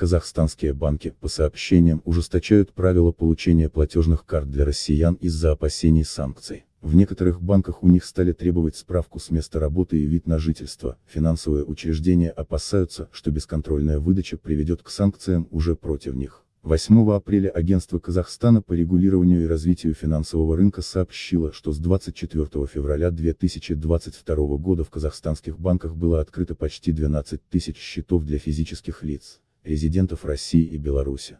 Казахстанские банки, по сообщениям, ужесточают правила получения платежных карт для россиян из-за опасений санкций. В некоторых банках у них стали требовать справку с места работы и вид на жительство. Финансовые учреждения опасаются, что бесконтрольная выдача приведет к санкциям уже против них. 8 апреля Агентство Казахстана по регулированию и развитию финансового рынка сообщило, что с 24 февраля 2022 года в казахстанских банках было открыто почти 12 тысяч счетов для физических лиц, резидентов России и Беларуси.